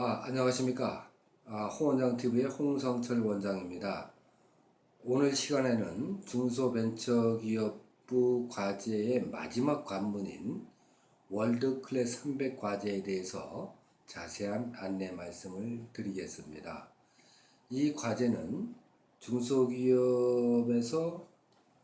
아, 안녕하십니까. 아, 홍원장TV의 홍성철 원장입니다. 오늘 시간에는 중소벤처기업부 과제의 마지막 관문인 월드클래스 300 과제에 대해서 자세한 안내 말씀을 드리겠습니다. 이 과제는 중소기업에서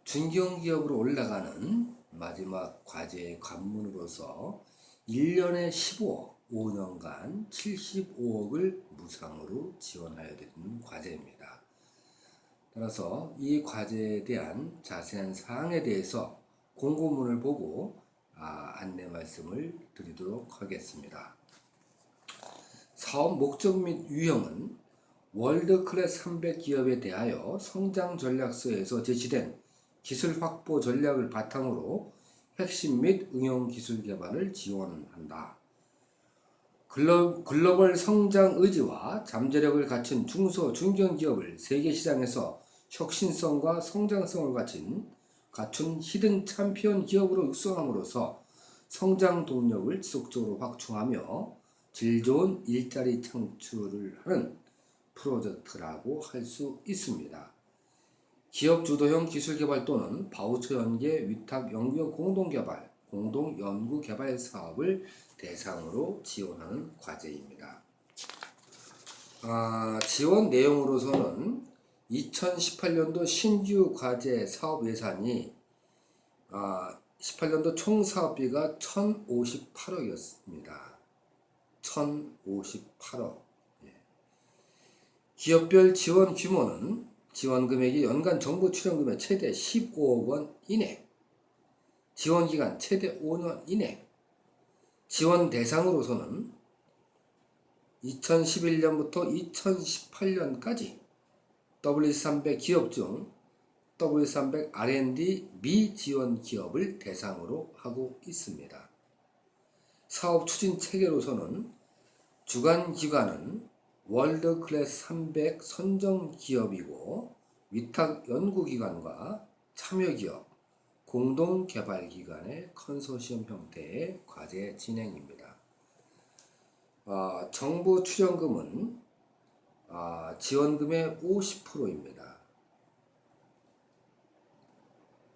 중견기업으로 올라가는 마지막 과제의 관문으로서 1년에 15억, 5년간 75억을 무상으로 지원하여 드리는 과제입니다. 따라서 이 과제에 대한 자세한 사항에 대해서 공고문을 보고 아, 안내 말씀을 드리도록 하겠습니다. 사업 목적 및 유형은 월드클래스 300 기업에 대하여 성장 전략서에서 제시된 기술 확보 전략을 바탕으로 핵심 및 응용 기술 개발을 지원한다. 글로, 글로 벌 성장 의지와 잠재력을 갖춘 중소 중견기업을 세계 시장에서 혁신성과 성장성을 갖춘 갖춘 hidden 챔피언 기업으로 육성함으로써 성장 동력을 지속적으로 확충하며 질 좋은 일자리 창출을 하는 프로젝트라고 할 수 있습니다. 기업 주도형 기술 개발 또는 바우처 연계 위탁 연구용 공동 개발, 공동 연구 개발 사업을 대상으로 지원하는 과제입니다. 아, 지원 내용으로서는 2018년도 신규 과제 사업 예산이 아, 18년도 총 사업비가 1,058억이었습니다. 1,058억. 예. 기업별 지원 규모는 지원 금액이 연간 정부 출연 금액 최대 15억 원 이내, 지원 기간 최대 5년 이내, 지원 대상으로서는 2011년부터 2018년까지 W300 기업 중 W300 R&D 미지원 기업을 대상으로 하고 있습니다. 사업 추진 체계로서는 주관 기관은 월드 클래스 300 선정 기업이고 위탁 연구기관과 참여기업, 공동개발기관의 컨소시엄 형태의 과제 진행입니다. 어, 정부 출연금은 어, 지원금의 50%입니다.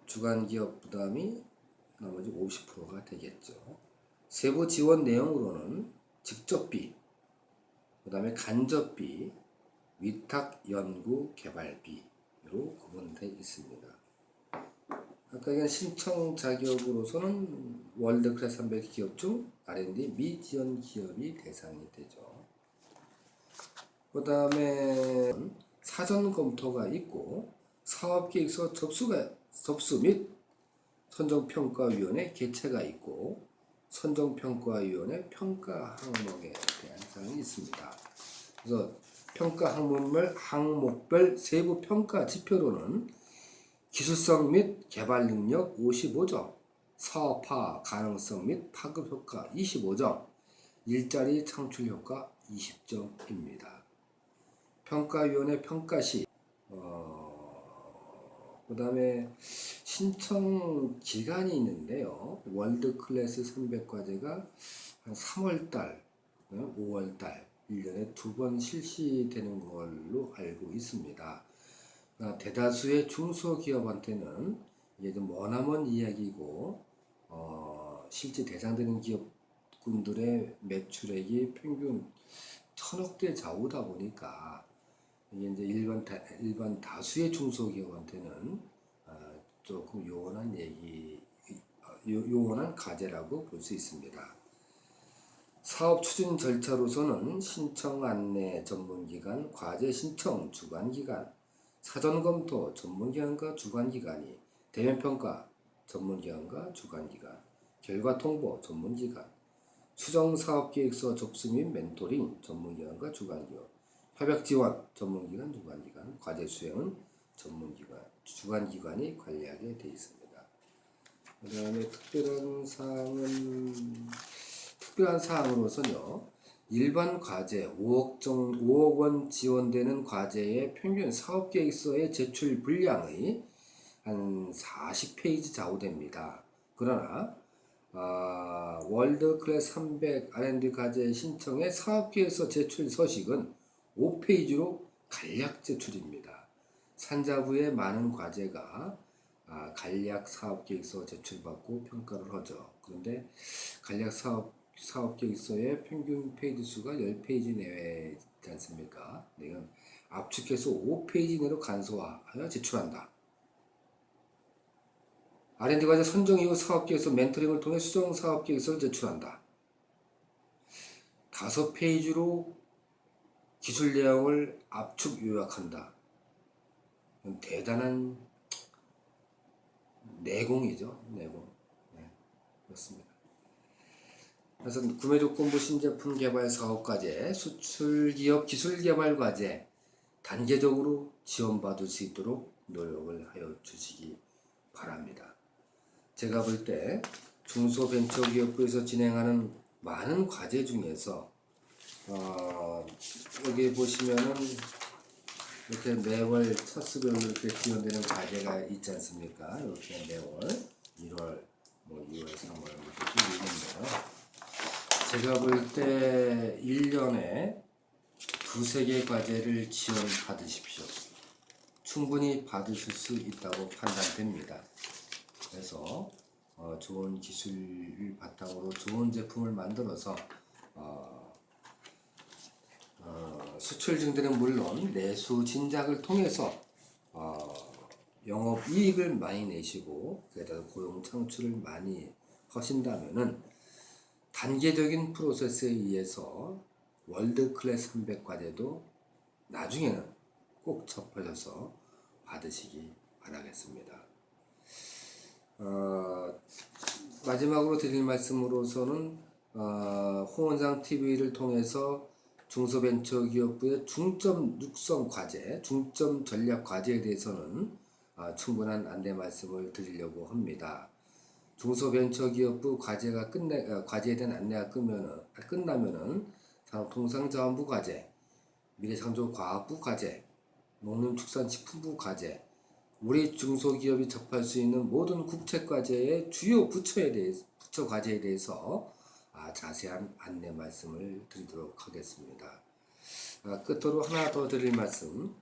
주간기업 부담이 나머지 50%가 되겠죠. 세부 지원 내용으로는 직접비, 그 다음에 간접비, 위탁 연구 개발비로 구분되어 있습니다. 아까 얘기한 신청 자격으로서는 월드 클래스 300 기업 중 R&D 미지원 기업이 대상이 되죠. 그 다음에 사전 검토가 있고 사업계획서 접수가, 접수 및 선정평가위원회 개최가 있고 선정평가위원회 평가 항목에 대한 사항이 있습니다. 그래서 평가 항목별, 항목별 세부 평가 지표로는 기술성 및 개발 능력 55점, 사업화 가능성 및 파급 효과 25점, 일자리 창출 효과 20점입니다. 평가위원회 평가 시, 어, 그 다음에 신청 기간이 있는데요. 월드 클래스 300과제가 한 3월달, 5월달, 1년에 두 번 실시되는 걸로 알고 있습니다. 아, 대다수의 중소기업한테는 이게 좀 머나먼 이야기고 어, 실제 대상되는 기업군들의 매출액이 평균 천억대 좌우다 보니까 이게 이제 일반 다, 일반 다수의 중소기업한테는 어, 조금 요원한 얘기 요, 요원한 과제라고 볼 수 있습니다. 사업 추진 절차로서는 신청 안내 전문기관, 과제 신청 주관기관, 사전검토 전문기관과 주관기관이 대면평가 전문기관과 주관기관 결과통보 전문기관 수정사업계획서 접수 및 멘토링 전문기관과 주관기관 협약지원 전문기관 주관기관 과제 수행은 전문기관 주관기관이 관리하게 되어 있습니다. 그 다음에 특별한 사항은 특별한 사항으로서는요 일반 과제 5억, 정, 5억 원 지원되는 과제의 평균 사업계획서의 제출 분량의 한 40페이지 좌우됩니다. 그러나 어, 월드 클래스 300 R&D 과제 신청의 사업계획서 제출 서식은 5페이지로 간략 제출입니다. 산자부의 많은 과제가 아, 간략 사업계획서 제출받고 평가를 하죠. 그런데 간략 사업 사업계획서의 평균 페이지 수가 10페이지 내외 있지 않습니까? 이건 압축해서 5페이지 내로 간소화하여 제출한다. R&D 과제 선정 이후 사업계획서 멘토링을 통해 수정 사업계획서를 제출한다. 다섯 페이지로 기술 내용을 압축 요약한다. 대단한 내공이죠. 내공. 네, 그렇습니다. 그래서 구매조건부 신제품 개발 사업 과제, 수출 기업 기술 개발 과제 단계적으로 지원받을 수 있도록 노력을 하여 주시기 바랍니다. 제가 볼 때 중소벤처기업부에서 진행하는 많은 과제 중에서 어, 여기 보시면은 이렇게 매월 차수별로 이렇게 지원되는 과제가 있지 않습니까? 이렇게 매월 1월, 뭐 2월, 3월 이렇게 쭉 있는데요. 제가 볼 때 1년에 두세 개 과제를 지원 받으십시오. 충분히 받으실 수 있다고 판단됩니다. 그래서 어, 좋은 기술을 바탕으로 좋은 제품을 만들어서 어, 어, 수출 증대는 물론 내수 진작을 통해서 어, 영업 이익을 많이 내시고 게다가 고용 창출을 많이 하신다면은 단계적인 프로세스에 의해서 월드 클래스 300 과제도 나중에는 꼭 접하셔서 받으시기 바라겠습니다. 어, 마지막으로 드릴 말씀으로서는 어, 홍원상 TV를 통해서 중소벤처기업부의 중점 육성 과제, 중점 전략 과제에 대해서는 어, 충분한 안내 말씀을 드리려고 합니다. 중소벤처기업부 과제가 끝내 어, 과제에 대한 안내가 끝면은 끝나면은 산업통상자원부 과제, 미래창조과학부 과제, 농림축산식품부 과제, 우리 중소기업이 접할 수 있는 모든 국책 과제의 주요 부처에 대해 부처 과제에 대해서 아, 자세한 안내 말씀을 드리도록 하겠습니다. 아, 끝으로 하나 더 드릴 말씀.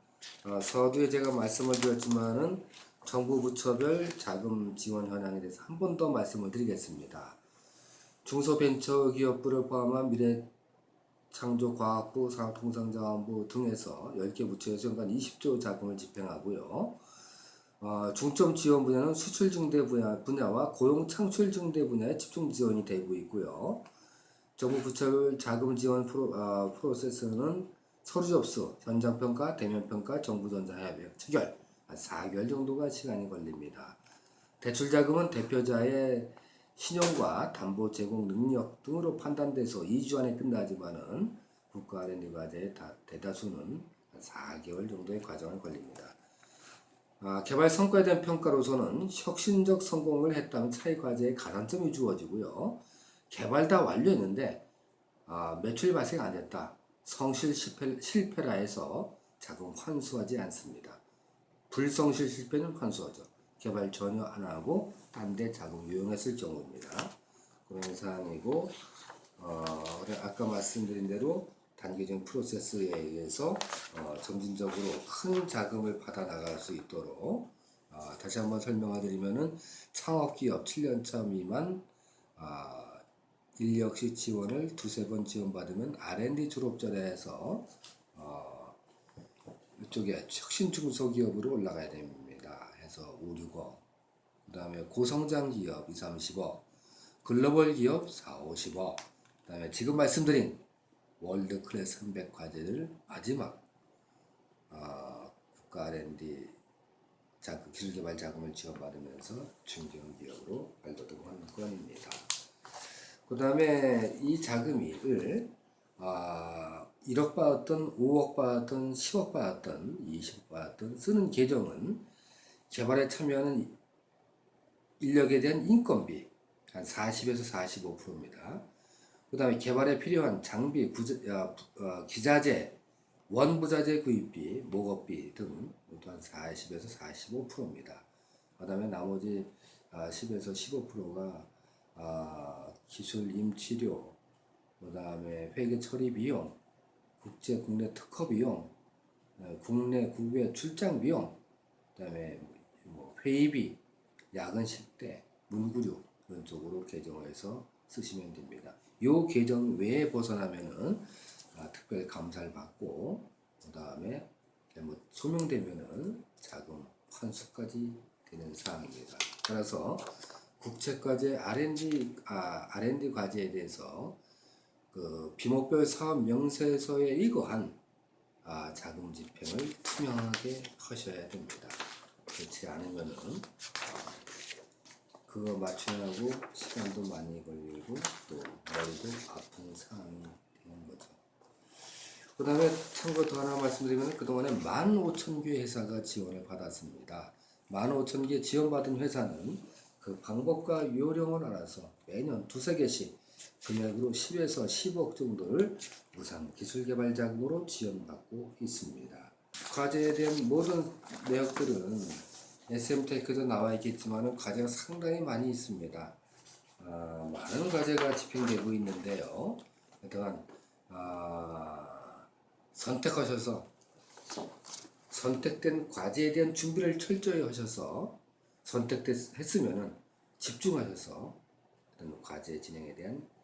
아, 서두에 제가 말씀을 드렸지만은 정부 부처별 자금 지원 현황에 대해서 한 번 더 말씀을 드리겠습니다. 중소벤처기업부를 포함한 미래창조과학부, 산업통상자원부 등에서 10개 부처에서 연간 20조 자금을 집행하고요. 어, 중점 지원 분야는 수출 증대 분야, 분야와 고용 창출 증대 분야에 집중 지원이 되고 있고요. 정부 부처별 자금 지원 프로, 어, 프로세스는 서류 접수, 현장 평가, 대면 평가, 정부 전자 협약 체결 한 4개월 정도가 시간이 걸립니다. 대출 자금은 대표자의 신용과 담보 제공 능력 등으로 판단돼서 2주 안에 끝나지만은 국가 R&D 과제의 대다수는 한 4개월 정도의 과정을 걸립니다. 아, 개발 성과에 대한 평가로서는 혁신적 성공을 했다면 차이 과제에 가산점이 주어지고요. 개발 다 완료했는데 아, 매출 발생 안 했다. 성실 실패, 실패라 해서 자금 환수하지 않습니다. 불성실 실패는 환수하죠. 개발 전혀 안 하고 딴 데 자금 유용했을 경우입니다. 그런 사항이고 어, 아까 말씀드린 대로 단계적인 프로세스에 의해서 어, 점진적으로 큰 자금을 받아 나갈 수 있도록 어, 다시 한번 설명을 드리면은 창업기업 7년차 미만 어, 인력시 지원을 두세 번 지원받으면 R&D 어, 이쪽에 혁신 중소기업으로 올라가야 됩니다. 해서 5, 6억 그 다음에 고성장 기업 2, 30억 글로벌 기업 4, 50억 그 다음에 지금 말씀드린 월드 클래스 300 과제를 마지막 어, 국가 R&D 자금, 기술개발 자금을 지원받으면서 중견 기업으로 발돋움한 건입니다. 그 다음에 이 자금을 어, 1억 받았던 5억 받았던 10억 받았던 20억 받았던 쓰는 계정은 개발에 참여하는 인력에 대한 인건비 한 40에서 45%입니다. 그 다음에 개발에 필요한 장비, 구자, 어, 어, 기자재, 원부자재 구입비, 목업비 등 모두 한 40에서 45%입니다. 그 다음에 나머지 어, 10에서 15%가 어, 기술 임치료, 그 다음에 회계 처리 비용, 국제 국내 특허 비용, 어, 국내 국외 출장 비용, 그 다음에 뭐 회의비, 야근 식대, 문구류 이런 쪽으로 계정해서 쓰시면 됩니다. 요 계정 외에 벗어나면은 아, 특별 감사를 받고 그 다음에 뭐 소명되면은 자금 환수까지 되는 사항입니다. 따라서 국책과제 R&D 아, R&D 과제에 대해서 그 비목별 사업 명세서에 의거한 아, 자금 집행을 투명하게 하셔야 됩니다. 그렇지 않으면은 아, 그거 맞추느라고 시간도 많이 걸리고 또 머리도 아픈 상황이 되는 거죠. 그 다음에 참고 더 하나 말씀드리면 그동안에 15,000개 회사가 지원을 받았습니다. 15,000개 지원받은 회사는 그 방법과 요령을 알아서 매년 두세 개씩 금액으로 10에서 10억 정도를 무상 기술개발 자금으로 지원받고 있습니다. 과제에 대한 모든 내역들은 SM테크도 나와 있겠지만 과제가 상당히 많이 있습니다. 아, 많은 과제가 집행되고 있는데요. 하여간 아, 선택하셔서 선택된 과제에 대한 준비를 철저히 하셔서 선택했으면은 집중하셔서 과제 진행에 대한 어,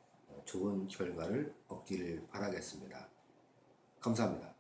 좋은 결과를 얻기를 바라겠습니다. 감사합니다.